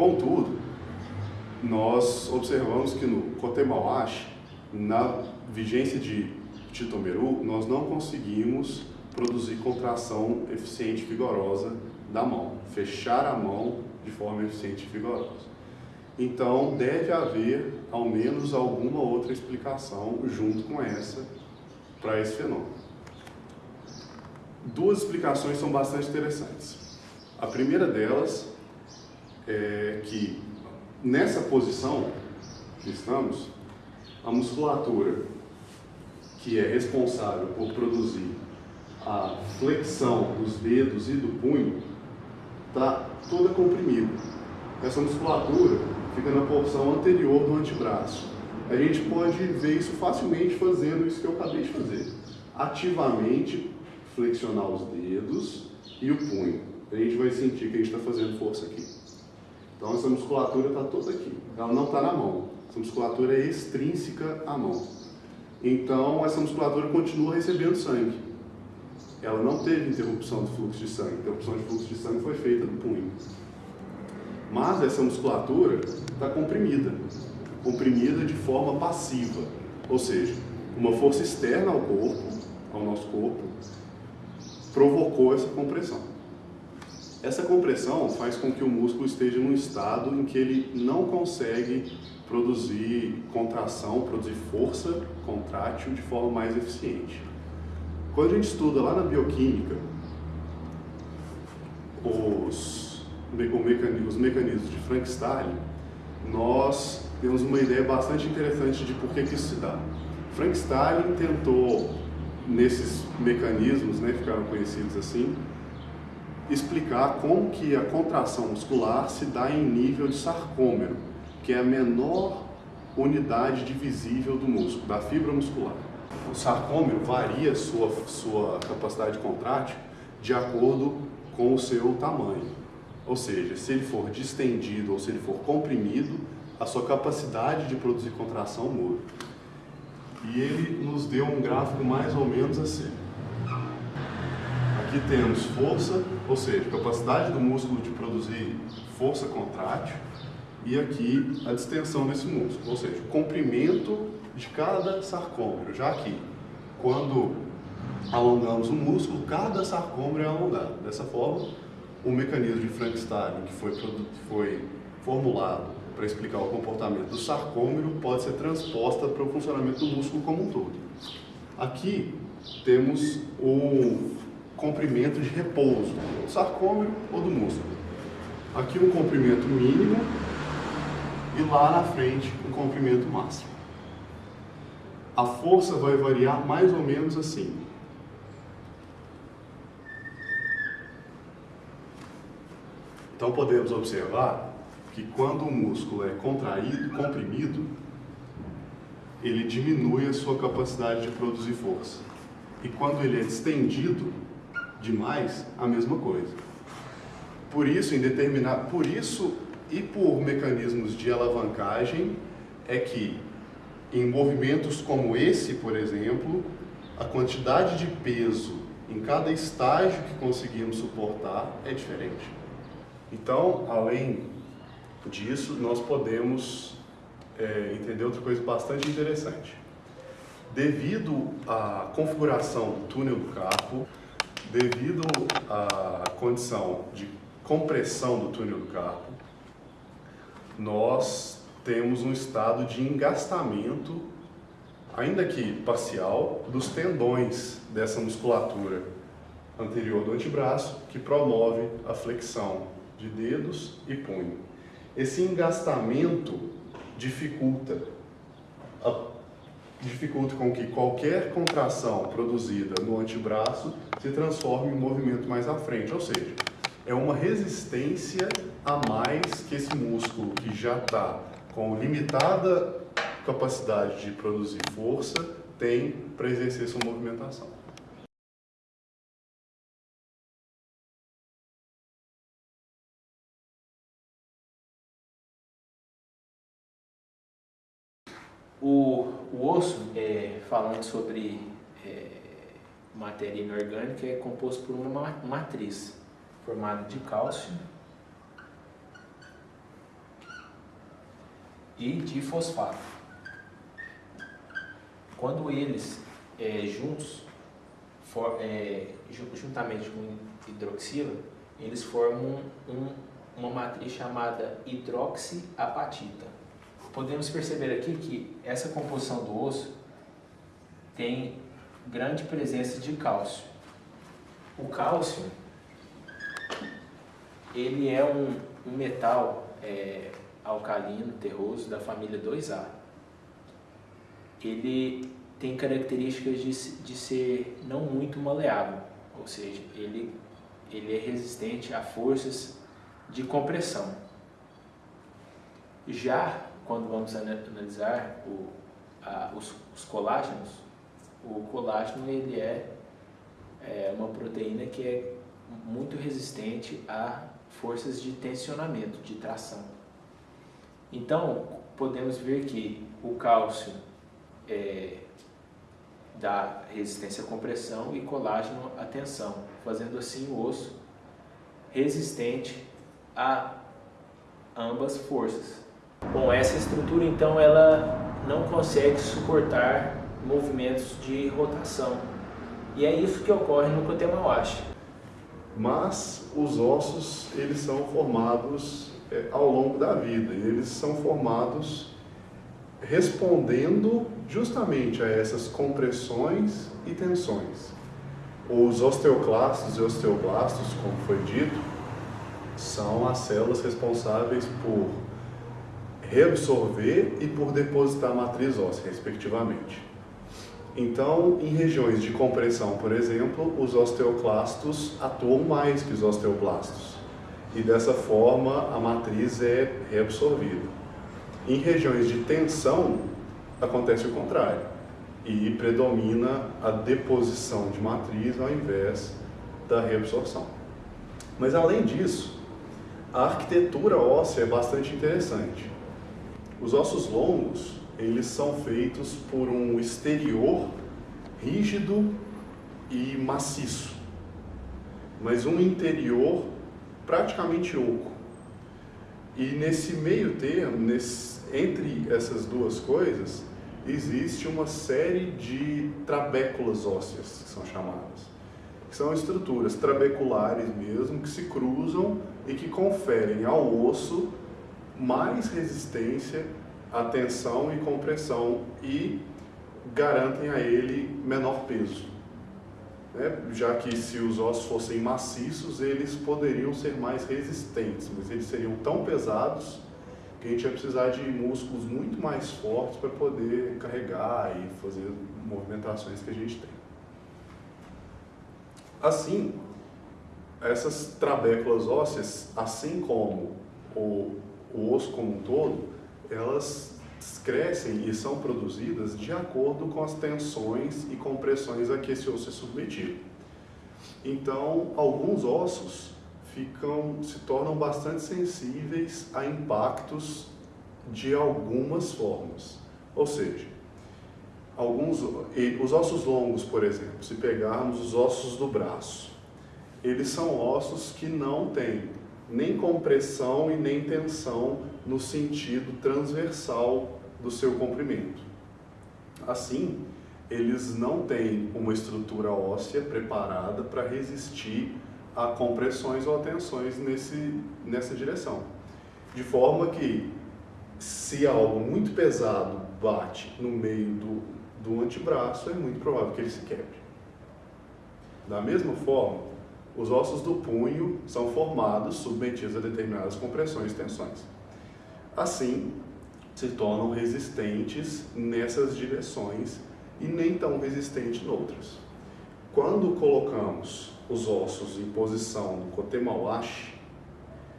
Contudo, nós observamos que no Cotemauache, na vigência de Titomeru, nós não conseguimos produzir contração eficiente e vigorosa da mão, fechar a mão de forma eficiente e vigorosa. Então, deve haver ao menos alguma outra explicação junto com essa para esse fenômeno. Duas explicações são bastante interessantes. A primeira delas é que nessa posição que estamos, a musculatura que é responsável por produzir a flexão dos dedos e do punho está toda comprimida. Essa musculatura fica na porção anterior do antebraço. A gente pode ver isso facilmente fazendo isso que eu acabei de fazer. Ativamente flexionar os dedos e o punho. A gente vai sentir que a gente está fazendo força aqui. Então essa musculatura está toda aqui. Ela não está na mão. Essa musculatura é extrínseca à mão. Então essa musculatura continua recebendo sangue. Ela não teve interrupção do fluxo de sangue. Interrupção de fluxo de sangue foi feita no punho. Mas essa musculatura está comprimida, comprimida de forma passiva, ou seja, uma força externa ao corpo, ao nosso corpo, provocou essa compressão. Essa compressão faz com que o músculo esteja num estado em que ele não consegue produzir contração, produzir força contrátil de forma mais eficiente. Quando a gente estuda lá na bioquímica os os mecanismos de Frankenstein, nós temos uma ideia bastante interessante de por que, que isso se dá. Frankenstein tentou, nesses mecanismos, né, ficaram conhecidos assim, explicar como que a contração muscular se dá em nível de sarcômero, que é a menor unidade divisível do músculo, da fibra muscular. O sarcômero varia sua, sua capacidade contrátil de acordo com o seu tamanho. Ou seja, se ele for distendido ou se ele for comprimido, a sua capacidade de produzir contração muda. E ele nos deu um gráfico mais ou menos assim. Aqui temos força, ou seja, capacidade do músculo de produzir força contrátil, e aqui a distensão desse músculo, ou seja, o comprimento de cada sarcômero. Já aqui, quando alongamos o músculo, cada sarcômero é alongado. Dessa forma, o mecanismo de Frankenstein, que foi, foi formulado para explicar o comportamento do sarcômero, pode ser transposta para o funcionamento do músculo como um todo. Aqui temos o comprimento de repouso, do sarcômero ou do músculo. Aqui um comprimento mínimo e lá na frente um comprimento máximo. A força vai variar mais ou menos assim. Então podemos observar que quando o músculo é contraído, comprimido, ele diminui a sua capacidade de produzir força. E quando ele é distendido demais, a mesma coisa. Por isso, em por isso e por mecanismos de alavancagem é que em movimentos como esse, por exemplo, a quantidade de peso em cada estágio que conseguimos suportar é diferente. Então, além disso, nós podemos é, entender outra coisa bastante interessante. Devido à configuração do túnel do carpo, devido à condição de compressão do túnel do carpo, nós temos um estado de engastamento, ainda que parcial, dos tendões dessa musculatura anterior do antebraço, que promove a flexão de dedos e punho. Esse engastamento dificulta, dificulta com que qualquer contração produzida no antebraço se transforme em movimento mais à frente, ou seja, é uma resistência a mais que esse músculo que já está com limitada capacidade de produzir força tem para exercer sua movimentação. O, o osso, é, falando sobre é, matéria inorgânica, é composto por uma matriz formada de cálcio, e de fosfato. Quando eles é, juntos, for, é, juntamente com hidroxila, eles formam um, uma matriz chamada hidroxiapatita. Podemos perceber aqui que essa composição do osso tem grande presença de cálcio. O cálcio ele é um, um metal é, alcalino, terroso, da família 2A. Ele tem características de, de ser não muito maleável, ou seja, ele, ele é resistente a forças de compressão. Já quando vamos analisar o, a, os, os, colágenos, o colágeno ele é, é uma proteína que é muito resistente a forças de tensionamento, de tração. Então, podemos ver que o cálcio é, dá resistência à compressão e colágeno à tensão, fazendo assim o osso resistente a ambas forças. Bom, essa estrutura então ela não consegue suportar movimentos de rotação. E é isso que ocorre no Kotemawashi. Mas os ossos, eles são formados é, ao longo da vida, e eles são formados respondendo justamente a essas compressões e tensões. Os osteoclastos e osteoblastos, como foi dito, são as células responsáveis por reabsorver e por depositar a matriz óssea, respectivamente. Então, em regiões de compressão, por exemplo, os osteoclastos atuam mais que os osteoblastos. E dessa forma, a matriz é reabsorvida. Em regiões de tensão, acontece o contrário. E predomina a deposição de matriz ao invés da reabsorção. Mas além disso, a arquitetura óssea é bastante interessante. Os ossos longos, eles são feitos por um exterior rígido e maciço, mas um interior praticamente oco. E nesse meio termo, nesse, entre essas duas coisas, existe uma série de trabéculas ósseas, que são chamadas. Que são estruturas trabeculares mesmo, que se cruzam e que conferem ao osso mais resistência a tensão e compressão e garantem a ele menor peso. Né? Já que se os ossos fossem maciços, eles poderiam ser mais resistentes, mas eles seriam tão pesados que a gente ia precisar de músculos muito mais fortes para poder carregar e fazer movimentações que a gente tem. Assim, essas trabéculas ósseas, assim como o, o osso como um todo, elas crescem e são produzidas de acordo com as tensões e compressões a que esse osso é submetido. Então, alguns ossos ficam, se tornam bastante sensíveis a impactos de algumas formas. Ou seja, alguns, os ossos longos, por exemplo, se pegarmos os ossos do braço, eles são ossos que não têm nem compressão e nem tensão no sentido transversal do seu comprimento. Assim, eles não têm uma estrutura óssea preparada para resistir a compressões ou a tensões nesse, nessa direção. De forma que, se algo muito pesado bate no meio do, do antebraço, é muito provável que ele se quebre. Da mesma forma, os ossos do punho são formados submetidos a determinadas compressões e tensões. Assim, se tornam resistentes nessas direções e nem tão resistentes noutras. Quando colocamos os ossos em posição no Kotemawashi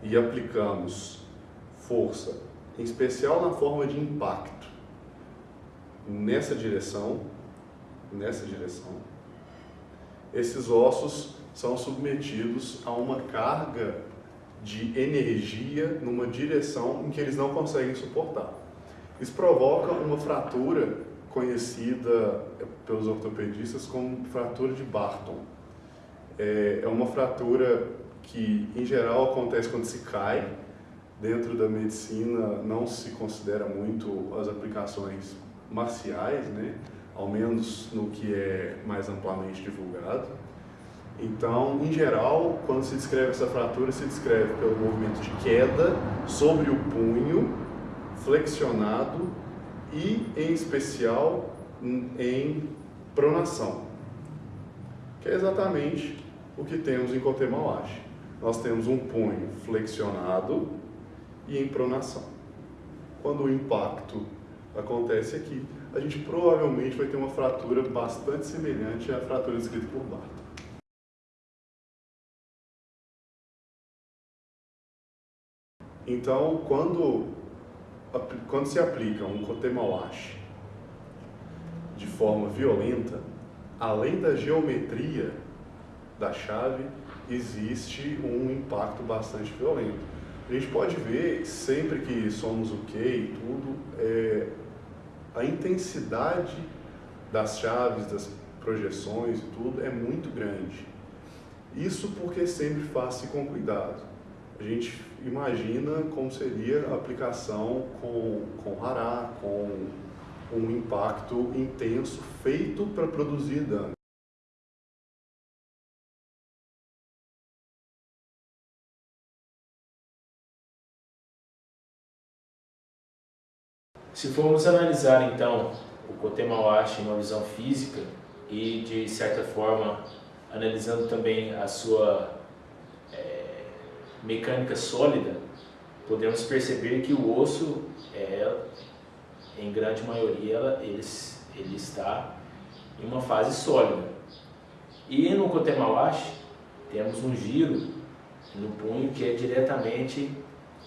e aplicamos força, em especial na forma de impacto, nessa direção, nessa direção, esses ossos são submetidos a uma carga de energia numa direção em que eles não conseguem suportar. Isso provoca uma fratura conhecida pelos ortopedistas como fratura de Barton. É, é uma fratura que, em geral, acontece quando se cai dentro da medicina não se considera muito as aplicações marciais, né? ao menos no que é mais amplamente divulgado. Então, em geral, quando se descreve essa fratura, se descreve pelo movimento de queda sobre o punho, flexionado e, em especial, em pronação, que é exatamente o que temos em Kotemawashi. Nós temos um punho flexionado e em pronação. Quando o impacto acontece aqui, a gente provavelmente vai ter uma fratura bastante semelhante à fratura descrita por Barton. Então, quando, quando se aplica um Kotemawashi de forma violenta, além da geometria da chave, existe um impacto bastante violento. A gente pode ver, sempre que somos o que e tudo, é, a intensidade das chaves, das projeções e tudo é muito grande. Isso porque sempre faz-se com cuidado. A gente imagina como seria a aplicação com, com hará, com um impacto intenso feito para produzir dano. Se formos analisar então o Kotemawashi em uma visão física e de certa forma analisando também a sua mecânica sólida, podemos perceber que o osso é, em grande maioria ele, ele está em uma fase sólida. E no Kotemawashi temos um giro no punho que é diretamente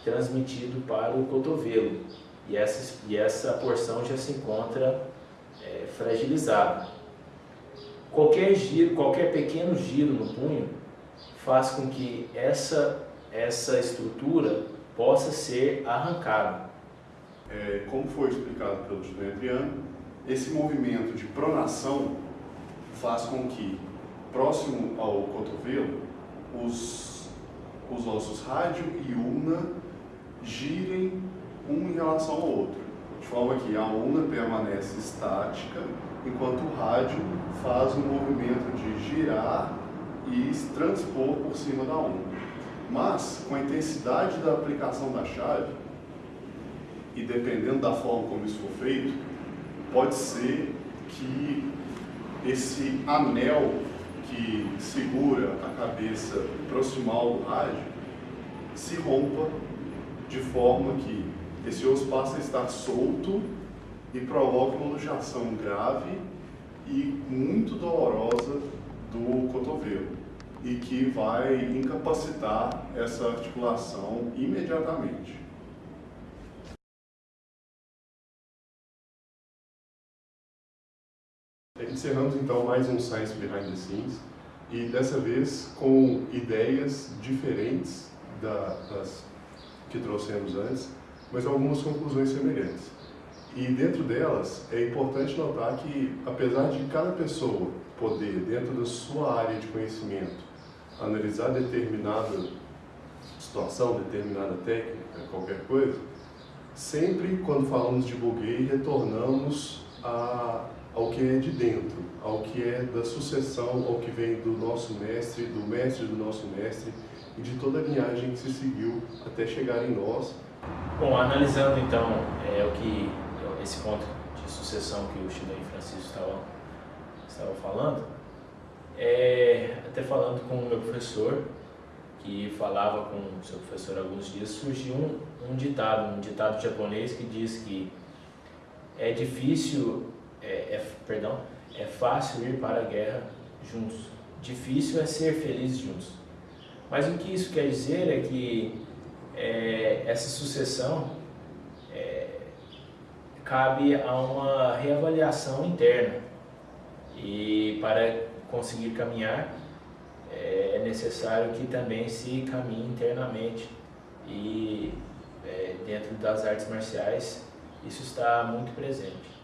transmitido para o cotovelo e essa, e essa porção já se encontra é, fragilizada. Qualquer giro, qualquer pequeno giro no punho faz com que essa, essa estrutura possa ser arrancada. É, como foi explicado pelo estudante Adriano, esse movimento de pronação faz com que, próximo ao cotovelo, os, os ossos rádio e ulna girem um em relação ao outro, de forma que a onda permanece estática, enquanto o rádio faz um movimento de girar e transpor por cima da onda. Mas, com a intensidade da aplicação da chave, e dependendo da forma como isso for feito, pode ser que esse anel que segura a cabeça proximal do rádio se rompa de forma que esse osso passa a estar solto e provoca uma luxação grave e muito dolorosa do cotovelo e que vai incapacitar essa articulação imediatamente. Encerramos então mais um Science Behind the Scenes e dessa vez com ideias diferentes da, das que trouxemos antes mas algumas conclusões semelhantes. E dentro delas, é importante notar que, apesar de cada pessoa poder, dentro da sua área de conhecimento, analisar determinada situação, determinada técnica, qualquer coisa, sempre quando falamos de buguei, retornamos a, ao que é de dentro, ao que é da sucessão, ao que vem do nosso mestre, do mestre do nosso mestre e de toda a linhagem que se seguiu até chegar em nós. Bom, analisando então é, o que esse ponto de sucessão que o Chile Francisco estava, estava falando, é, até falando com o meu professor, que falava com o seu professor alguns dias, surgiu um, um ditado, um ditado japonês que diz que é difícil, é, é, perdão, é fácil ir para a guerra juntos, difícil é ser feliz juntos. Mas o que isso quer dizer é que é, essa sucessão é, cabe a uma reavaliação interna e para conseguir caminhar é, é necessário que também se caminhe internamente e é, dentro das artes marciais isso está muito presente.